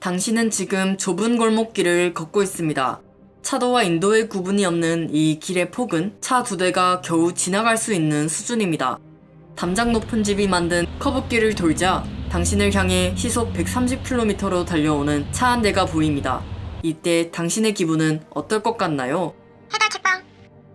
당신은 지금 좁은 골목길을 걷고 있습니다. 차도와 인도의 구분이 없는 이 길의 폭은 차 두 대가 겨우 지나갈 수 있는 수준입니다. 담장 높은 집이 만든 커브길을 돌자 당신을 향해 시속 130km로 달려오는 차 한 대가 보입니다. 이때 당신의 기분은 어떨 것 같나요? 해달치빵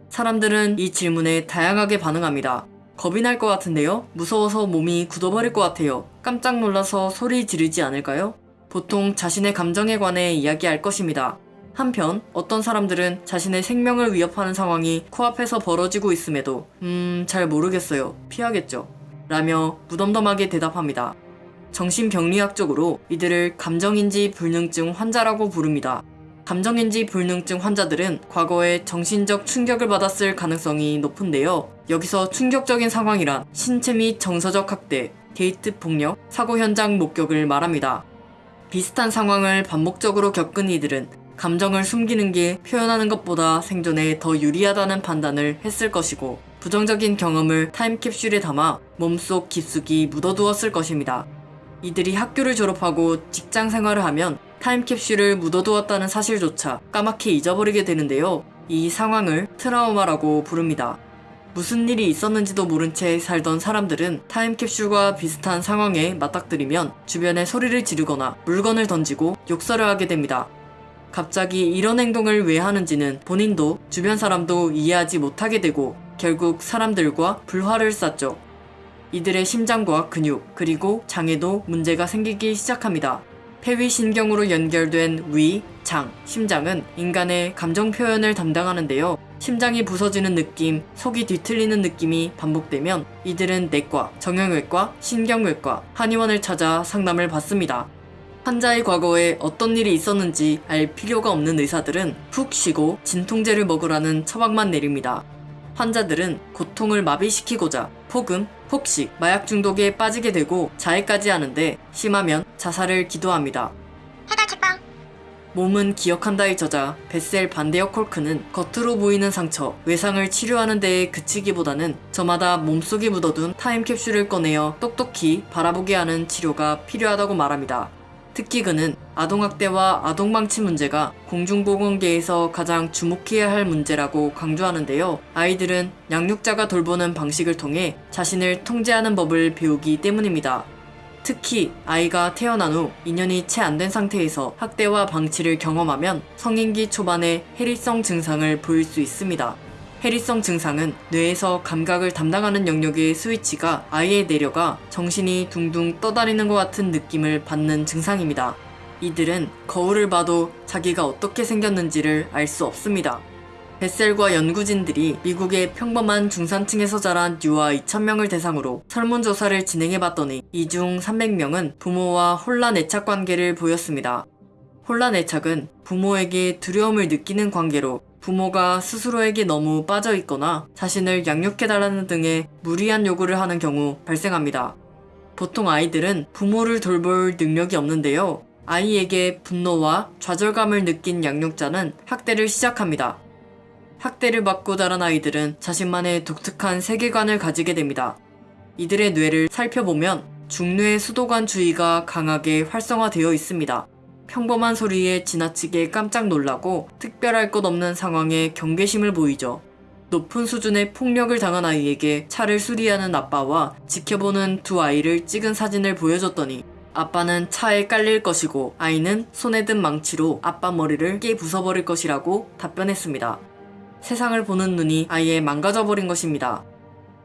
사람들은 이 질문에 다양하게 반응합니다. 겁이 날 것 같은데요? 무서워서 몸이 굳어버릴 것 같아요. 깜짝 놀라서 소리 지르지 않을까요? 보통 자신의 감정에 관해 이야기할 것입니다. 한편 어떤 사람들은 자신의 생명을 위협하는 상황이 코앞에서 벌어지고 있음에도 음, 잘 모르겠어요. 피하겠죠. 라며 무덤덤하게 대답합니다. 정신병리학적으로 이들을 감정인지 불능증 환자라고 부릅니다. 감정인지 불능증 환자들은 과거에 정신적 충격을 받았을 가능성이 높은데요. 여기서 충격적인 상황이란 신체 및 정서적 학대, 데이트 폭력, 사고 현장 목격을 말합니다. 비슷한 상황을 반복적으로 겪은 이들은 감정을 숨기는 게 표현하는 것보다 생존에 더 유리하다는 판단을 했을 것이고 부정적인 경험을 타임캡슐에 담아 몸속 깊숙이 묻어두었을 것입니다. 이들이 학교를 졸업하고 직장 생활을 하면 타임캡슐을 묻어두었다는 사실조차 까맣게 잊어버리게 되는데요. 이 상황을 트라우마라고 부릅니다. 무슨 일이 있었는지도 모른 채 살던 사람들은 타임캡슐과 비슷한 상황에 맞닥뜨리면 주변에 소리를 지르거나 물건을 던지고 욕설을 하게 됩니다. 갑자기 이런 행동을 왜 하는지는 본인도 주변 사람도 이해하지 못하게 되고 결국 사람들과 불화를 쌓죠. 이들의 심장과 근육 그리고 장에도 문제가 생기기 시작합니다. 폐위신경으로 연결된 위, 장, 심장은 인간의 감정 표현을 담당하는데요. 심장이 부서지는 느낌, 속이 뒤틀리는 느낌이 반복되면 이들은 내과, 정형외과, 신경외과, 한의원을 찾아 상담을 받습니다. 환자의 과거에 어떤 일이 있었는지 알 필요가 없는 의사들은 푹 쉬고 진통제를 먹으라는 처방만 내립니다. 환자들은 고통을 마비시키고자 폭음, 폭식, 마약 중독에 빠지게 되고 자해까지 하는데 심하면 자살을 기도합니다. 몸은 기억한다의 저자 베셀 반데어 콜크는 겉으로 보이는 상처, 외상을 치료하는 데에 그치기보다는 저마다 몸속에 묻어둔 타임캡슐을 꺼내어 똑똑히 바라보게 하는 치료가 필요하다고 말합니다. 특히 그는 아동학대와 아동방치 문제가 공중보건계에서 가장 주목해야 할 문제라고 강조하는데요. 아이들은 양육자가 돌보는 방식을 통해 자신을 통제하는 법을 배우기 때문입니다. 특히 아이가 태어난 후 2년이 채 안 된 상태에서 학대와 방치를 경험하면 성인기 초반에 해리성 증상을 보일 수 있습니다. 해리성 증상은 뇌에서 감각을 담당하는 영역의 스위치가 아이에 내려가 정신이 둥둥 떠다니는 것 같은 느낌을 받는 증상입니다. 이들은 거울을 봐도 자기가 어떻게 생겼는지를 알 수 없습니다. 베셀과 연구진들이 미국의 평범한 중산층에서 자란 유아 2,000명을 대상으로 설문조사를 진행해봤더니 이 중 300명은 부모와 혼란 애착 관계를 보였습니다. 혼란 애착은 부모에게 두려움을 느끼는 관계로 부모가 스스로에게 너무 빠져 있거나 자신을 양육해달라는 등의 무리한 요구를 하는 경우 발생합니다. 보통 아이들은 부모를 돌볼 능력이 없는데요. 아이에게 분노와 좌절감을 느낀 양육자는 학대를 시작합니다. 학대를 받고 자란 아이들은 자신만의 독특한 세계관을 가지게 됩니다. 이들의 뇌를 살펴보면 중뇌 수도관 주의가 강하게 활성화되어 있습니다. 평범한 소리에 지나치게 깜짝 놀라고 특별할 것 없는 상황에 경계심을 보이죠. 높은 수준의 폭력을 당한 아이에게 차를 수리하는 아빠와 지켜보는 두 아이를 찍은 사진을 보여줬더니 아빠는 차에 깔릴 것이고 아이는 손에 든 망치로 아빠 머리를 깨 부숴버릴 것이라고 답변했습니다. 세상을 보는 눈이 아예 망가져버린 것입니다.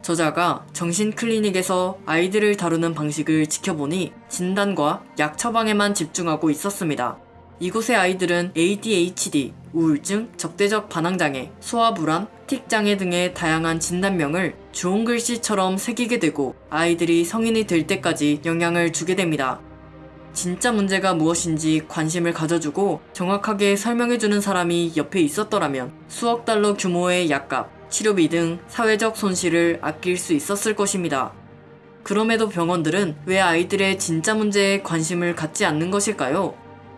저자가 정신 클리닉에서 아이들을 다루는 방식을 지켜보니 진단과 약 처방에만 집중하고 있었습니다. 이곳의 아이들은 ADHD, 우울증, 적대적 반항장애, 소화불안, 틱장애 등의 다양한 진단명을 주홍 글씨처럼 새기게 되고 아이들이 성인이 될 때까지 영향을 주게 됩니다. 진짜 문제가 무엇인지 관심을 가져주고 정확하게 설명해주는 사람이 옆에 있었더라면 수억 달러 규모의 약값, 치료비 등 사회적 손실을 아낄 수 있었을 것입니다. 그럼에도 병원들은 왜 아이들의 진짜 문제에 관심을 갖지 않는 것일까요?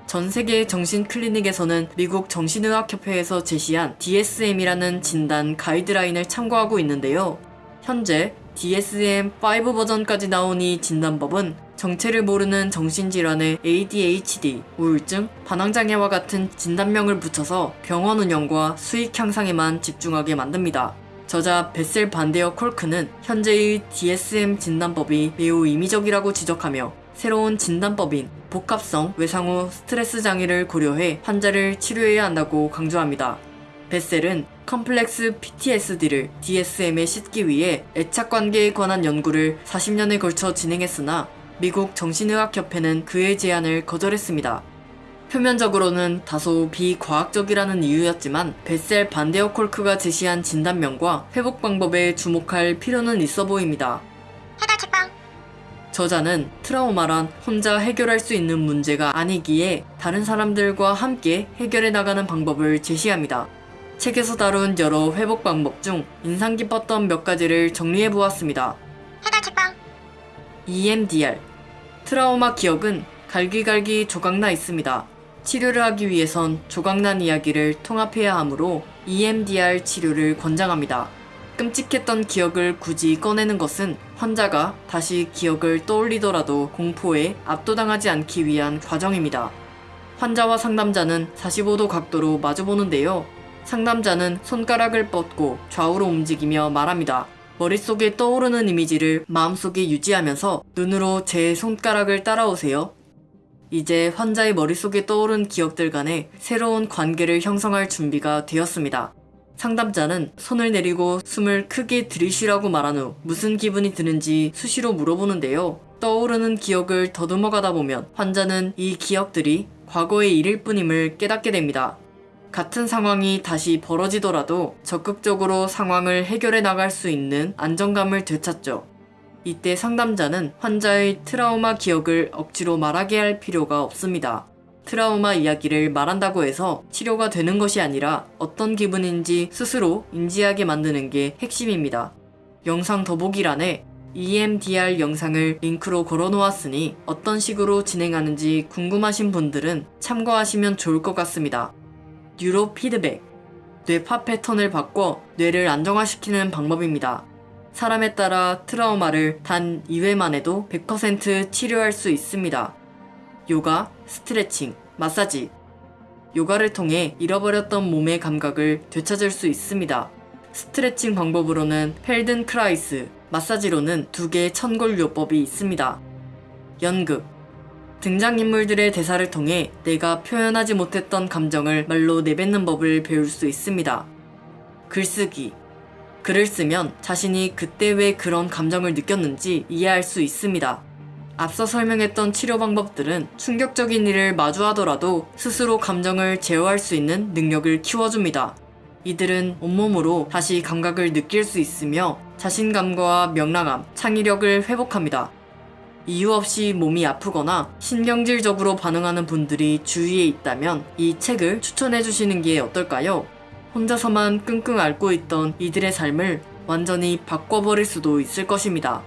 전 세계 정신 클리닉에서는 미국 정신의학협회에서 제시한 DSM이라는 진단 가이드라인을 참고하고 있는데요. 현재 DSM-5 버전까지 나온 이 진단법은 정체를 모르는 정신질환에 ADHD, 우울증, 반항장애와 같은 진단명을 붙여서 병원 운영과 수익 향상에만 집중하게 만듭니다. 저자 베셀 반데어 콜크는 현재의 DSM 진단법이 매우 임의적이라고 지적하며 새로운 진단법인 복합성 외상후 스트레스 장애를 고려해 환자를 치료해야 한다고 강조합니다. 베셀은 컴플렉스 PTSD를 DSM에 싣기 위해 애착 관계에 관한 연구를 40년에 걸쳐 진행했으나 미국 정신의학협회는 그의 제안을 거절했습니다. 표면적으로는 다소 비과학적이라는 이유였지만 베셀 반데어 콜크가 제시한 진단명과 회복 방법에 주목할 필요는 있어 보입니다. 저자는 트라우마란 혼자 해결할 수 있는 문제가 아니기에 다른 사람들과 함께 해결해 나가는 방법을 제시합니다. 책에서 다룬 여러 회복 방법 중 인상 깊었던 몇 가지를 정리해 보았습니다. 책방 EMDR 트라우마 기억은 갈기갈기 조각나 있습니다. 치료를 하기 위해선 조각난 이야기를 통합해야 하므로 EMDR 치료를 권장합니다. 끔찍했던 기억을 굳이 꺼내는 것은 환자가 다시 기억을 떠올리더라도 공포에 압도당하지 않기 위한 과정입니다. 환자와 상담자는 45도 각도로 마주보는데요. 상담자는 손가락을 뻗고 좌우로 움직이며 말합니다. 머릿속에 떠오르는 이미지를 마음속에 유지하면서 눈으로 제 손가락을 따라오세요. 이제 환자의 머릿속에 떠오른 기억들 간에 새로운 관계를 형성할 준비가 되었습니다. 상담자는 손을 내리고 숨을 크게 들이쉬라고 말한 후 무슨 기분이 드는지 수시로 물어보는데요. 떠오르는 기억을 더듬어 가다 보면 환자는 이 기억들이 과거의 일일 뿐임을 깨닫게 됩니다. 같은 상황이 다시 벌어지더라도 적극적으로 상황을 해결해 나갈 수 있는 안정감을 되찾죠. 이때 상담자는 환자의 트라우마 기억을 억지로 말하게 할 필요가 없습니다. 트라우마 이야기를 말한다고 해서 치료가 되는 것이 아니라 어떤 기분인지 스스로 인지하게 만드는 게 핵심입니다. 영상 더보기란에 EMDR 영상을 링크로 걸어 놓았으니 어떤 식으로 진행하는지 궁금하신 분들은 참고하시면 좋을 것 같습니다. 뉴로 피드백 뇌파 패턴을 바꿔 뇌를 안정화시키는 방법입니다. 사람에 따라 트라우마를 단 2회만 해도 100% 치료할 수 있습니다. 요가, 스트레칭, 마사지. 요가를 통해 잃어버렸던 몸의 감각을 되찾을 수 있습니다. 스트레칭 방법으로는 펠든크라이스, 마사지로는 두개 천골요법이 있습니다. 연극. 등장인물들의 대사를 통해 내가 표현하지 못했던 감정을 말로 내뱉는 법을 배울 수 있습니다. 글쓰기. 글을 쓰면 자신이 그때 왜 그런 감정을 느꼈는지 이해할 수 있습니다. 앞서 설명했던 치료 방법들은 충격적인 일을 마주하더라도 스스로 감정을 제어할 수 있는 능력을 키워줍니다. 이들은 온몸으로 다시 감각을 느낄 수 있으며 자신감과 명랑함, 창의력을 회복합니다. 이유 없이 몸이 아프거나 신경질적으로 반응하는 분들이 주위에 있다면 이 책을 추천해 주시는 게 어떨까요? 혼자서만 끙끙 앓고 있던 이들의 삶을 완전히 바꿔버릴 수도 있을 것입니다.